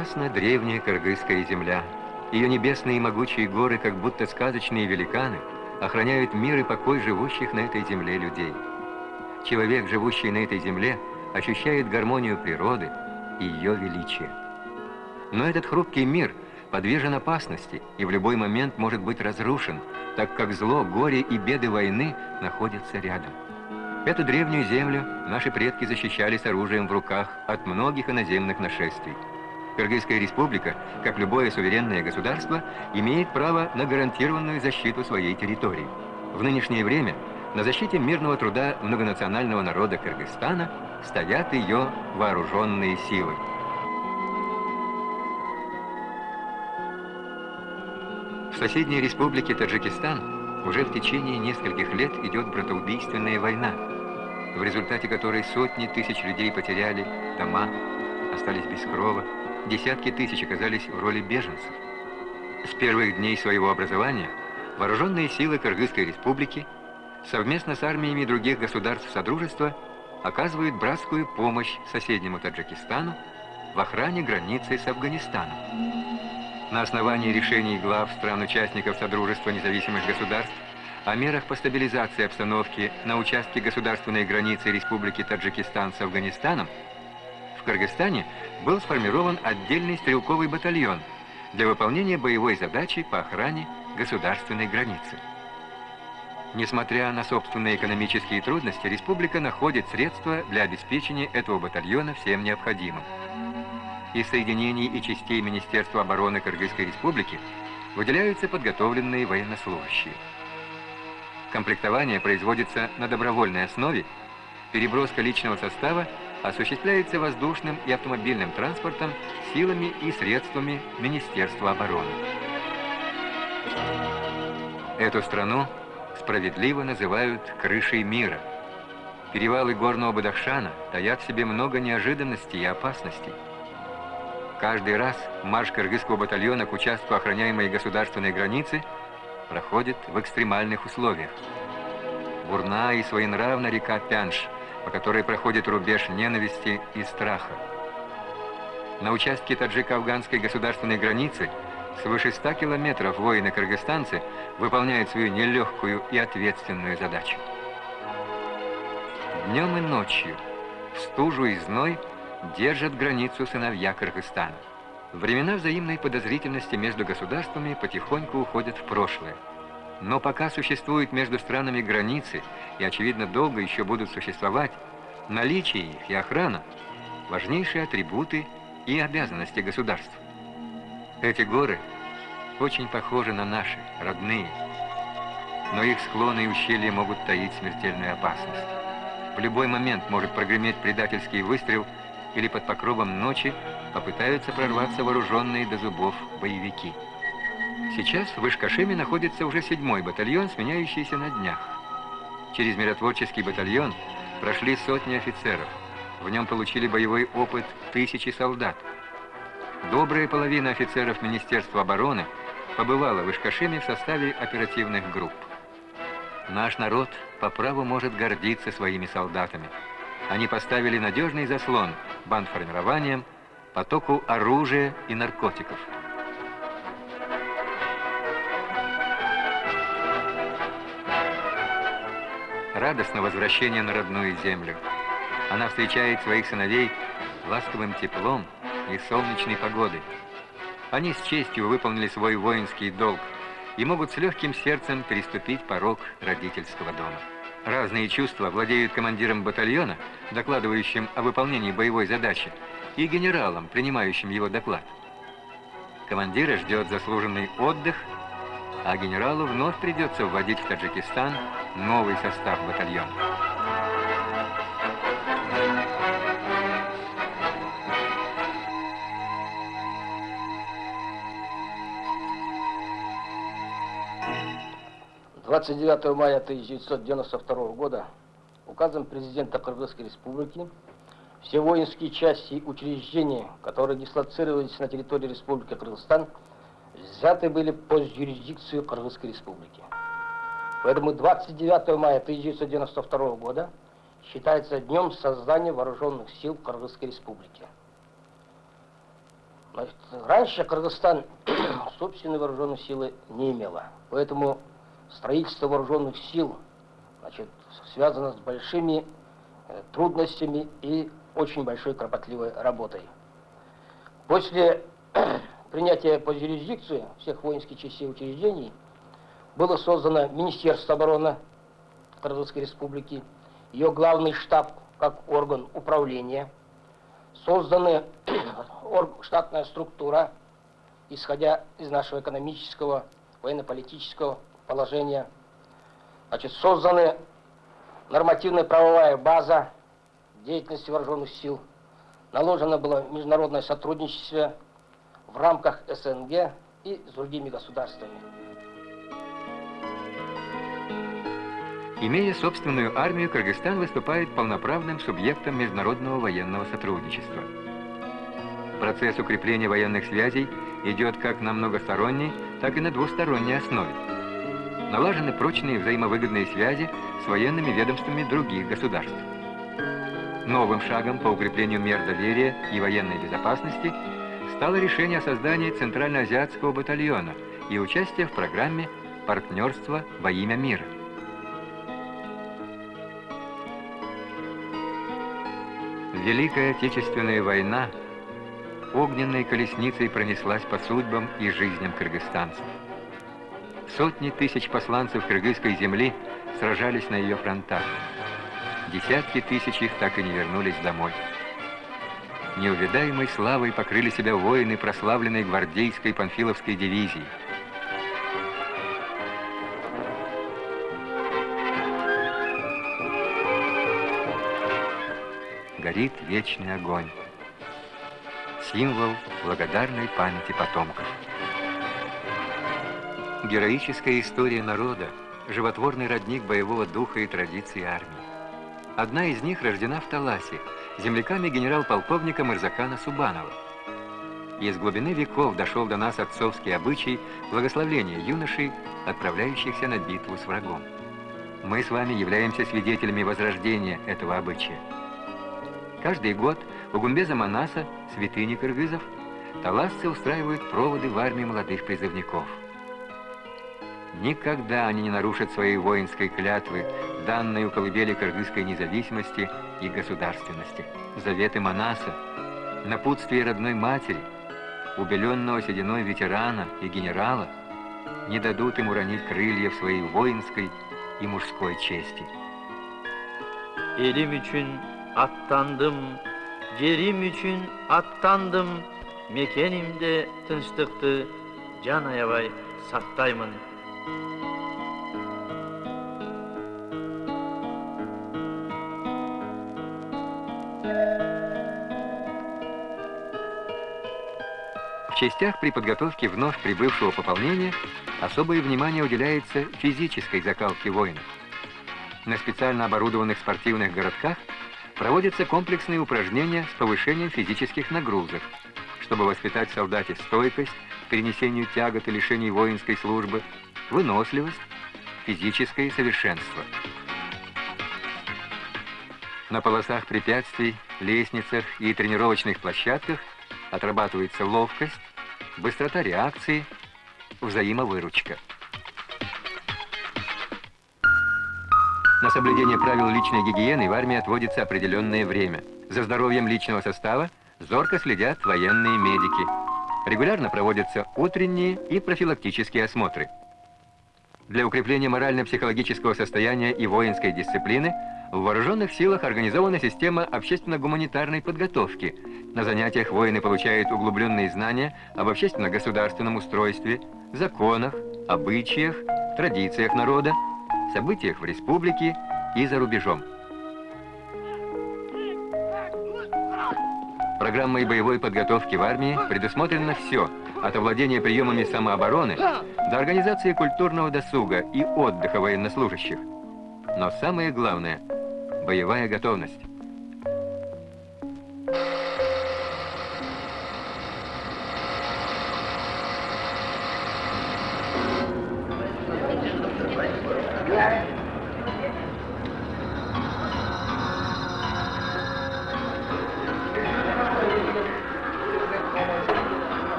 Прекрасна древняя кыргызская земля. Ее небесные и могучие горы, как будто сказочные великаны, охраняют мир и покой живущих на этой земле людей. Человек, живущий на этой земле, ощущает гармонию природы и ее величие. Но этот хрупкий мир подвержен опасности и в любой момент может быть разрушен, так как зло, горе и беды войны находятся рядом. Эту древнюю землю наши предки защищали с оружием в руках от многих иноземных нашествий. Кыргызская республика, как любое суверенное государство, имеет право на гарантированную защиту своей территории. В нынешнее время на защите мирного труда многонационального народа Кыргызстана стоят ее вооруженные силы. В соседней республике Таджикистан уже в течение нескольких лет идет братоубийственная война, в результате которой сотни тысяч людей потеряли дома, остались без крова, десятки тысяч оказались в роли беженцев. С первых дней своего образования вооруженные силы Кыргызской республики совместно с армиями других государств Содружества оказывают братскую помощь соседнему Таджикистану в охране границы с Афганистаном. На основании решений глав стран-участников Содружества независимых государств о мерах по стабилизации обстановки на участке государственной границы Республики Таджикистан с Афганистаном в Кыргызстане был сформирован отдельный стрелковый батальон для выполнения боевой задачи по охране государственной границы. Несмотря на собственные экономические трудности, республика находит средства для обеспечения этого батальона всем необходимым. Из соединений и частей Министерства обороны Кыргызской республики выделяются подготовленные военнослужащие. Комплектование производится на добровольной основе, переброска личного состава осуществляется воздушным и автомобильным транспортом силами и средствами Министерства обороны. Эту страну справедливо называют «крышей мира». Перевалы горного Бадахшана таят в себе много неожиданностей и опасностей. Каждый раз марш кыргызского батальона к участку охраняемой государственной границы проходит в экстремальных условиях. Бурна и своенравна река Пянш – по которой проходит рубеж ненависти и страха. На участке таджико-афганской государственной границы свыше 100 километров воины-кыргызстанцы выполняют свою нелегкую и ответственную задачу. Днем и ночью, в стужу и зной, держат границу сыновья Кыргызстана. Времена взаимной подозрительности между государствами потихоньку уходят в прошлое. Но пока существуют между странами границы, и, очевидно, долго еще будут существовать, наличие их и охрана – важнейшие атрибуты и обязанности государств. Эти горы очень похожи на наши, родные, но их склоны и ущелья могут таить смертельную опасность. В любой момент может прогреметь предательский выстрел или под покровом ночи попытаются прорваться вооруженные до зубов боевики. Сейчас в Ишкашеме находится уже седьмой батальон, сменяющийся на днях. Через миротворческий батальон прошли сотни офицеров. В нем получили боевой опыт тысячи солдат. Добрая половина офицеров Министерства обороны побывала в Ишкашеме в составе оперативных групп. Наш народ по праву может гордиться своими солдатами. Они поставили надежный заслон бандформированием, потоку оружия и наркотиков. Радостно возвращение на родную землю. Она встречает своих сыновей ласковым теплом и солнечной погодой. Они с честью выполнили свой воинский долг и могут с легким сердцем переступить порог родительского дома. Разные чувства владеют командиром батальона, докладывающим о выполнении боевой задачи, и генералом, принимающим его доклад. Командира ждет заслуженный отдых а генералу вновь придется вводить в Таджикистан новый состав батальона. Двадцать девятого мая 1992 года указом президента Кыргызской республики все воинские части и учреждения, которые дислоцировались на территории Республики Кыргызстан, взяты были под юрисдикцию Кыргызской республики. Поэтому 29 мая 1992 года считается днем создания вооруженных сил Кыргызской Республики. Значит, раньше Кыргызстан собственной вооруженной силы не имела. Поэтому строительство вооруженных сил значит, связано с большими э, трудностями и очень большой кропотливой работой. После принятия по юрисдикции всех воинских частей и учреждений было создано Министерство обороны Кыргызской Республики, ее главный штаб как орган управления, созданы штатная структура, исходя из нашего экономического, военно-политического положения. Значит, созданы нормативная правовая база деятельности вооруженных сил, наложено было международное сотрудничество в рамках СНГ и с другими государствами. Имея собственную армию, Кыргызстан выступает полноправным субъектом международного военного сотрудничества. Процесс укрепления военных связей идет как на многосторонней, так и на двусторонней основе. Налажены прочные взаимовыгодные связи с военными ведомствами других государств. Новым шагом по укреплению мер доверия и военной безопасности стало решение о создании Центральноазиатского батальона и участие в программе «Партнерство во имя мира». Великая Отечественная война огненной колесницей пронеслась по судьбам и жизням кыргызстанцев. Сотни тысяч посланцев кыргызской земли сражались на ее фронтах. Десятки тысяч их так и не вернулись домой. Неувидаемой славой покрыли себя воины прославленной гвардейской панфиловской дивизии – горит вечный огонь. Символ благодарной памяти потомков. Героическая история народа, животворный родник боевого духа и традиций армии. Одна из них рождена в Таласе, земляками генерал-полковника Мырзакана Субанова. Из глубины веков дошел до нас отцовский обычай благословления юношей, отправляющихся на битву с врагом. Мы с вами являемся свидетелями возрождения этого обычая. Каждый год у Гумбеза Манаса, святыни кыргызов, таласцы устраивают проводы в армии молодых призывников. Никогда они не нарушат своей воинской клятвы, данной у колыбели кыргызской независимости и государственности. Заветы Манаса, напутствие родной матери, убеленного сединой ветерана и генерала, не дадут им уронить крылья в своей воинской и мужской чести. Элим аттандым жерим үчүн аттандым мекенимде тынчтыкты жан аябай сактаймын частях при подготовке вновь прибывшего пополнения особое внимание уделяется физической закалке воинов. На специально оборудованных спортивных городках проводятся комплексные упражнения с повышением физических нагрузок, чтобы воспитать в солдате стойкость перенесению тягот и лишений воинской службы, выносливость, физическое совершенство. На полосах препятствий, лестницах и тренировочных площадках отрабатывается ловкость, быстрота реакции, взаимовыручка. На соблюдение правил личной гигиены в армии отводится определенное время. За здоровьем личного состава зорко следят военные медики. Регулярно проводятся утренние и профилактические осмотры. Для укрепления морально-психологического состояния и воинской дисциплины в вооруженных силах организована система общественно-гуманитарной подготовки. На занятиях воины получают углубленные знания об общественно-государственном устройстве, законах, обычаях, традициях народа, событиях в республике и за рубежом. Программой боевой подготовки в армии предусмотрено все, от овладения приемами самообороны до организации культурного досуга и отдыха военнослужащих. Но самое главное – боевая готовность.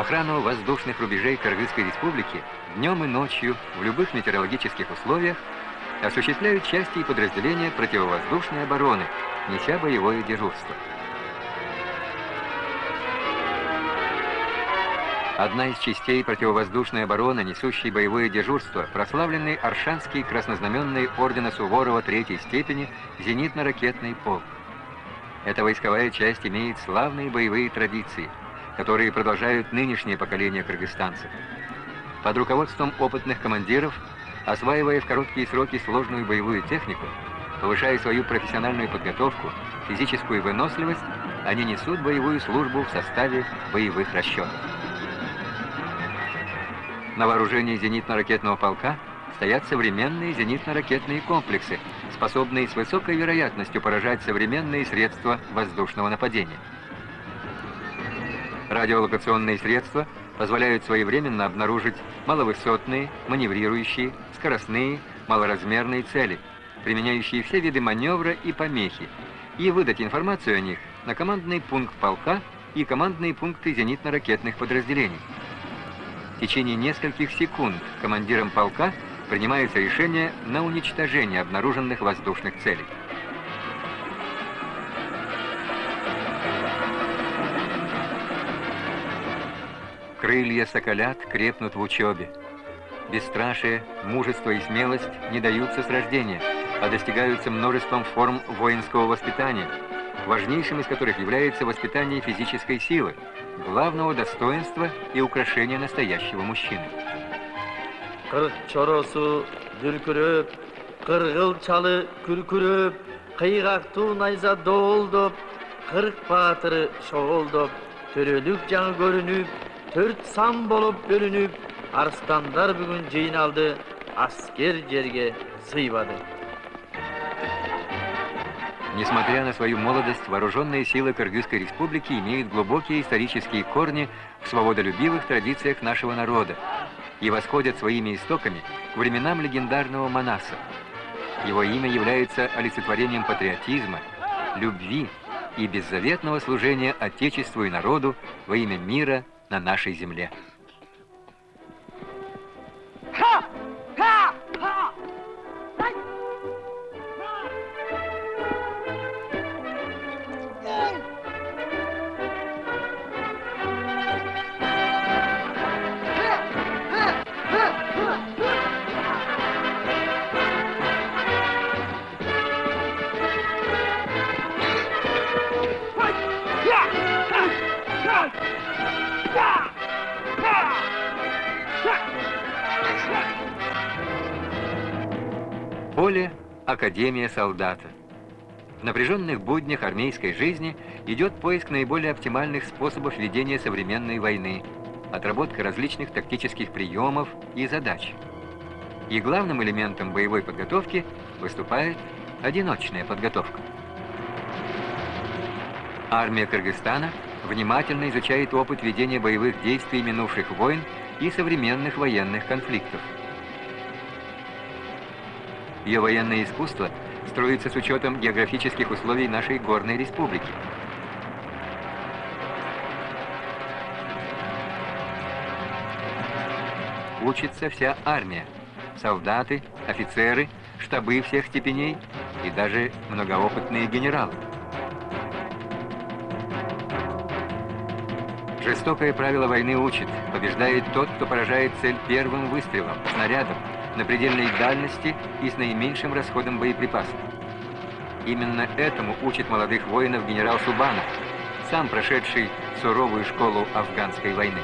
Охрану воздушных рубежей Кыргызской республики днем и ночью в любых метеорологических условиях осуществляют части и подразделения противовоздушной обороны, неся боевое дежурство. Одна из частей противовоздушной обороны, несущей боевое дежурство, прославленный Аршанский краснознаменный ордена Суворова третьей степени зенитно-ракетный полк. Эта войсковая часть имеет славные боевые традиции, которые продолжают нынешнее поколение кыргызстанцев. Под руководством опытных командиров, осваивая в короткие сроки сложную боевую технику, повышая свою профессиональную подготовку, физическую выносливость, они несут боевую службу в составе боевых расчетов. На вооружении зенитно-ракетного полка стоят современные зенитно-ракетные комплексы, способные с высокой вероятностью поражать современные средства воздушного нападения. Радиолокационные средства позволяют своевременно обнаружить маловысотные, маневрирующие, скоростные, малоразмерные цели, применяющие все виды маневра и помехи, и выдать информацию о них на командный пункт полка и командные пункты зенитно-ракетных подразделений. В течение нескольких секунд командиром полка принимается решение на уничтожение обнаруженных воздушных целей. Крылья соколят крепнут в учебе. Бесстрашие, мужество и смелость не даются с рождения, а достигаются множеством форм воинского воспитания, важнейшим из которых является воспитание физической силы, главного достоинства и украшения настоящего мужчины. Кырк төрт сан болуп бөлүнүп, арстандар бүгүн жыйналды, аскер жерге сыйбады. Несмотря на свою молодость, вооруженные силы Кыргызской республики имеют глубокие исторические корни в свободолюбивых традициях нашего народа и восходят своими истоками к временам легендарного Манаса. Его имя является олицетворением патриотизма, любви и беззаветного служения Отечеству и народу во имя мира на нашей земле. Академия солдата. В напряженных буднях армейской жизни идет поиск наиболее оптимальных способов ведения современной войны, отработка различных тактических приемов и задач. И главным элементом боевой подготовки выступает одиночная подготовка. Армия Кыргызстана внимательно изучает опыт ведения боевых действий минувших войн и современных военных конфликтов. Ее военное искусство строится с учетом географических условий нашей горной республики. Учится вся армия, солдаты, офицеры, штабы всех степеней и даже многоопытные генералы. Жестокое правило войны учит, побеждает тот, кто поражает цель первым выстрелом, снарядом, на предельной дальности и с наименьшим расходом боеприпасов. Именно этому учит молодых воинов генерал Субанов, сам прошедший суровую школу афганской войны.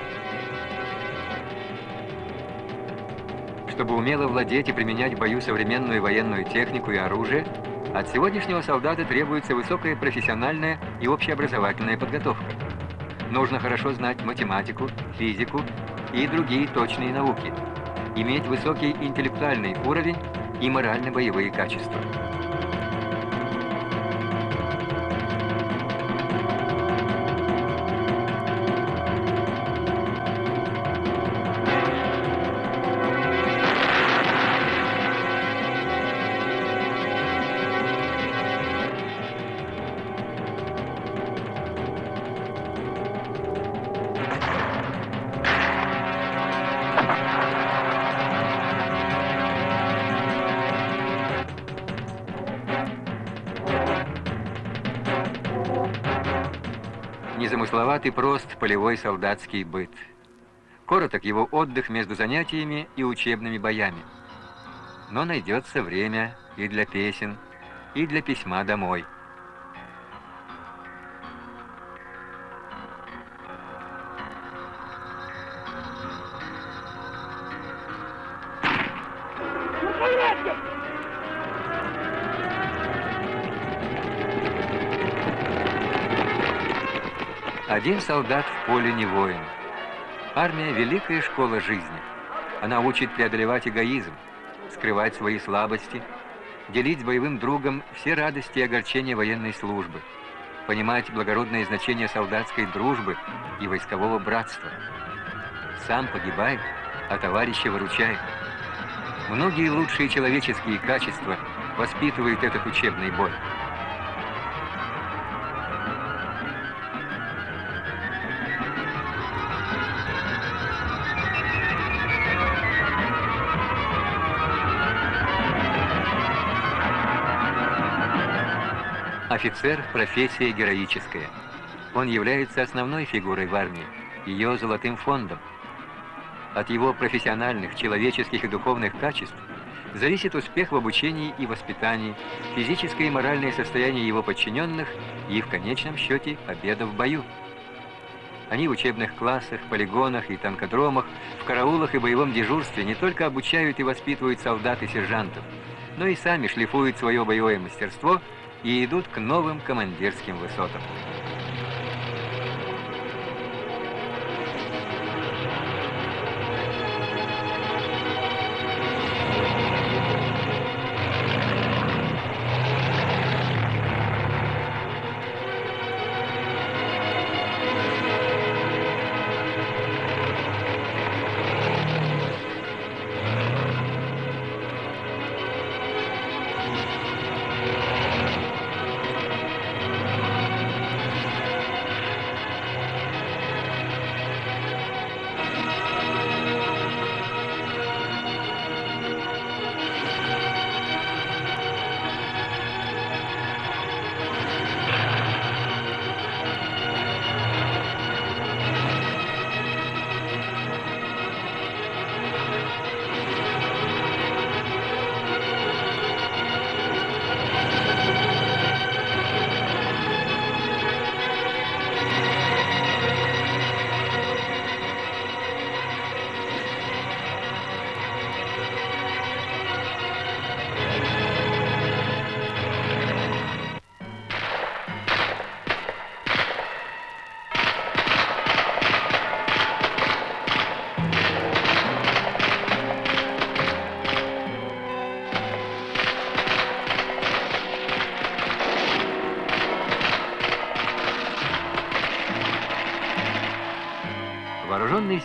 Чтобы умело владеть и применять в бою современную военную технику и оружие, от сегодняшнего солдата требуется высокая профессиональная и общеобразовательная подготовка. Нужно хорошо знать математику, физику и другие точные науки – иметь высокий интеллектуальный уровень и морально-боевые качества. Незамысловатый прост полевой солдатский быт. Короток его отдых между занятиями и учебными боями. Но найдется время и для песен, и для письма домой. Солдат в поле не воин. Армия – великая школа жизни. Она учит преодолевать эгоизм, скрывать свои слабости, делить с боевым другом все радости и огорчения военной службы, понимать благородное значение солдатской дружбы и войскового братства. Сам погибай, а товарища выручай. Многие лучшие человеческие качества воспитывает этот учебный бой. Офицер – профессия героическая. Он является основной фигурой в армии, ее золотым фондом. От его профессиональных, человеческих и духовных качеств зависит успех в обучении и воспитании, физическое и моральное состояние его подчиненных и, в конечном счете, победа в бою. Они в учебных классах, полигонах и танкодромах, в караулах и боевом дежурстве не только обучают и воспитывают солдат и сержантов, но и сами шлифуют свое боевое мастерство – и идут к новым командирским высотам.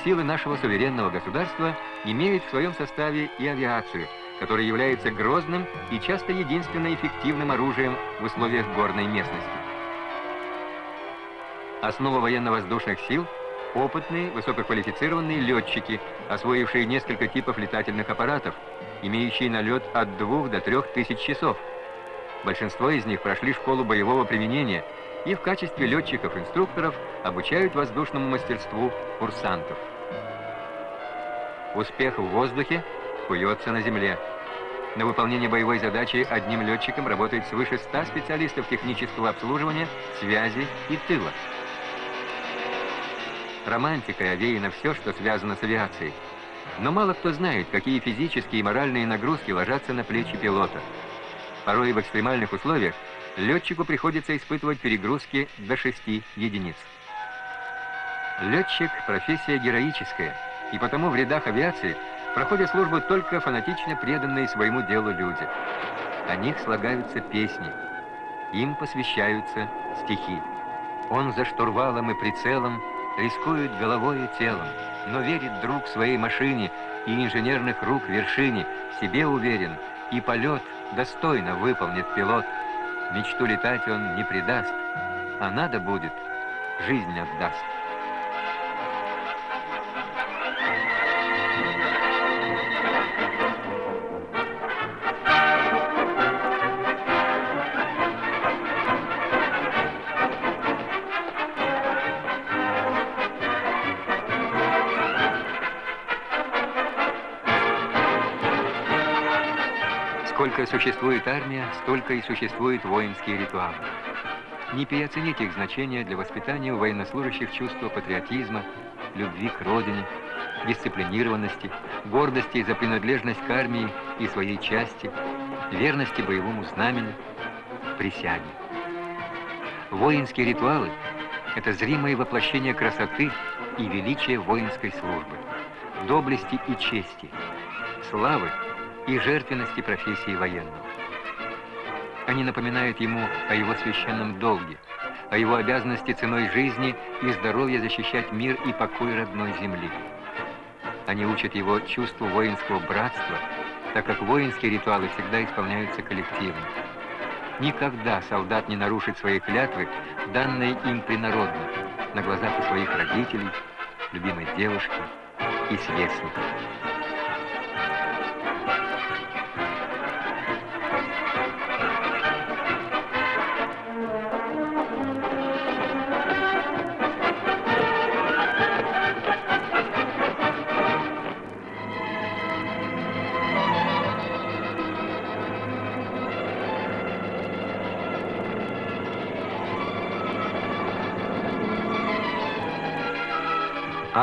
Силы нашего суверенного государства имеют в своем составе и авиацию, которая является грозным и часто единственно эффективным оружием в условиях горной местности. Основа военно-воздушных сил – опытные, высококвалифицированные летчики, освоившие несколько типов летательных аппаратов, имеющие налет от 2 до 3 тысяч часов. Большинство из них прошли школу боевого применения – и в качестве летчиков-инструкторов обучают воздушному мастерству курсантов. Успех в воздухе куется на земле. На выполнение боевой задачи одним летчиком работает свыше 100 специалистов технического обслуживания, связи и тыла. Романтикой овеяно все, что связано с авиацией. Но мало кто знает, какие физические и моральные нагрузки ложатся на плечи пилота. Порой в экстремальных условиях летчику приходится испытывать перегрузки до 6 единиц. Летчик – профессия героическая, и потому в рядах авиации проходят службу только фанатично преданные своему делу люди. О них слагаются песни, им посвящаются стихи. Он за штурвалом и прицелом рискует головой и телом, но верит друг своей машине и инженерных рук вершине, себе уверен, и полет достойно выполнит пилот – Мечту летать он не предаст, а надо будет, жизнь отдаст. Существует армия, столько и существуют воинские ритуалы. Не переоцените их значение для воспитания у военнослужащих чувства патриотизма, любви к родине, дисциплинированности, гордости за принадлежность к армии и своей части, верности боевому знамени, присяге. Воинские ритуалы – это зримое воплощение красоты и величия воинской службы, доблести и чести, славы и жертвенности профессии военного. Они напоминают ему о его священном долге, о его обязанности ценой жизни и здоровья защищать мир и покой родной земли. Они учат его чувству воинского братства, так как воинские ритуалы всегда исполняются коллективно. Никогда солдат не нарушит свои клятвы, данные им принародно, на глазах у своих родителей, любимой девушки и сверстников.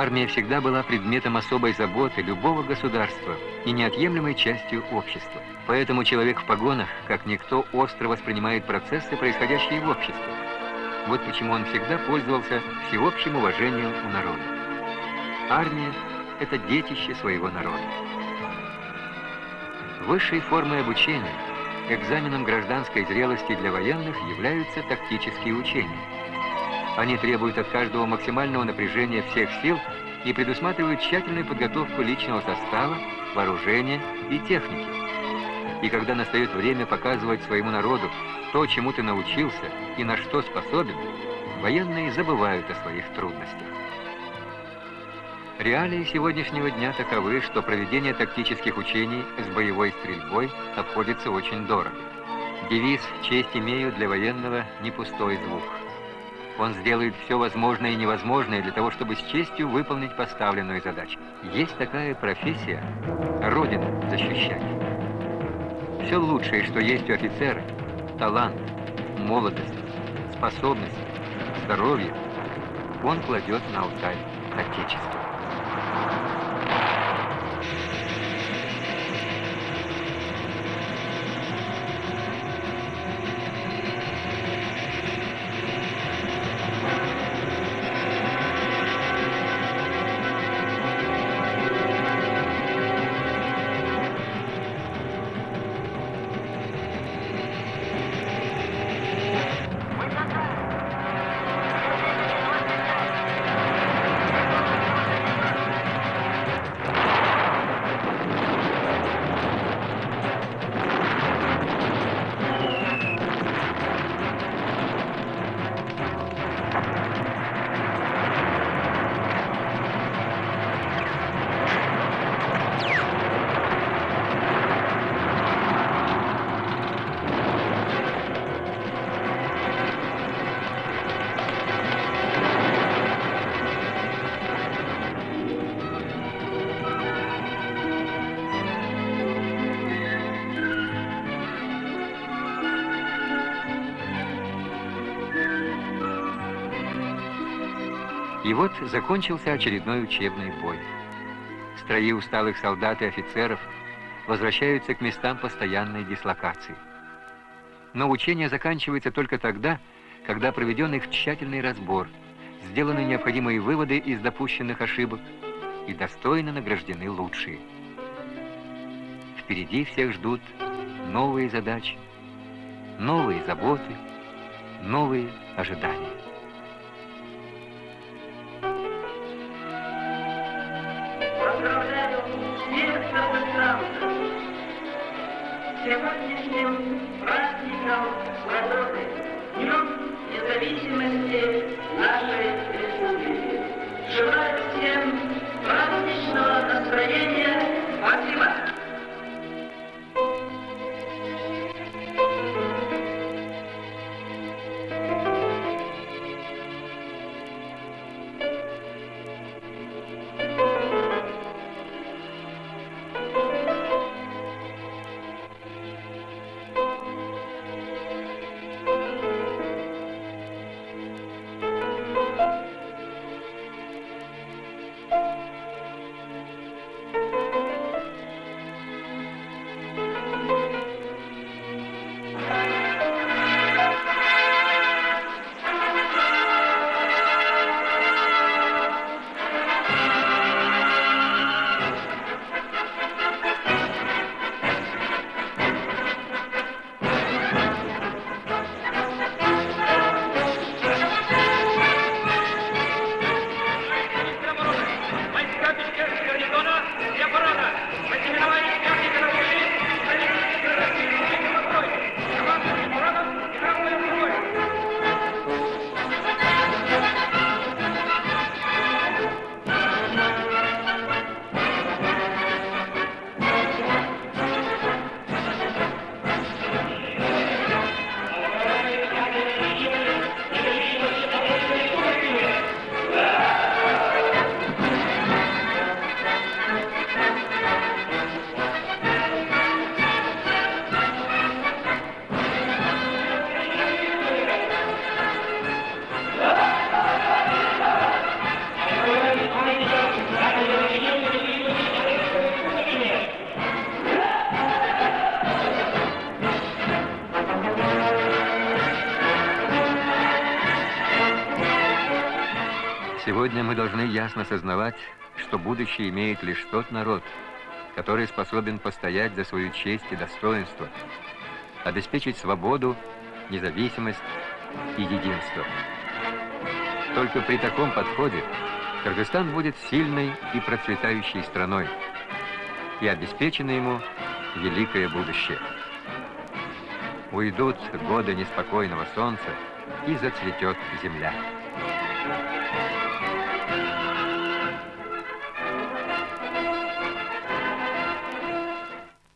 Армия всегда была предметом особой заботы любого государства и неотъемлемой частью общества. Поэтому человек в погонах, как никто, остро воспринимает процессы, происходящие в обществе. Вот почему он всегда пользовался всеобщим уважением у народа. Армия – это детище своего народа. Высшей формой обучения, экзаменом гражданской зрелости для военных являются тактические учения – они требуют от каждого максимального напряжения всех сил и предусматривают тщательную подготовку личного состава, вооружения и техники. И когда настает время показывать своему народу то, чему ты научился и на что способен, военные забывают о своих трудностях. Реалии сегодняшнего дня таковы, что проведение тактических учений с боевой стрельбой обходится очень дорого. Девиз «Честь имею» для военного не пустой звук. Он сделает все возможное и невозможное для того, чтобы с честью выполнить поставленную задачу. Есть такая профессия – Родину защищать. Все лучшее, что есть у офицера – талант, молодость, способность, здоровье – он кладет на алтарь Отечества. И вот закончился очередной учебный бой. Строи усталых солдат и офицеров возвращаются к местам постоянной дислокации. Но учение заканчивается только тогда, когда проведен их тщательный разбор, сделаны необходимые выводы из допущенных ошибок и достойно награждены лучшие. Впереди всех ждут новые задачи, новые заботы, новые ожидания. Сегодня мы должны ясно сознавать, что будущее имеет лишь тот народ, который способен постоять за свою честь и достоинство, обеспечить свободу, независимость и единство. Только при таком подходе Кыргызстан будет сильной и процветающей страной, и обеспечено ему великое будущее. Уйдут годы неспокойного солнца, и зацветет земля.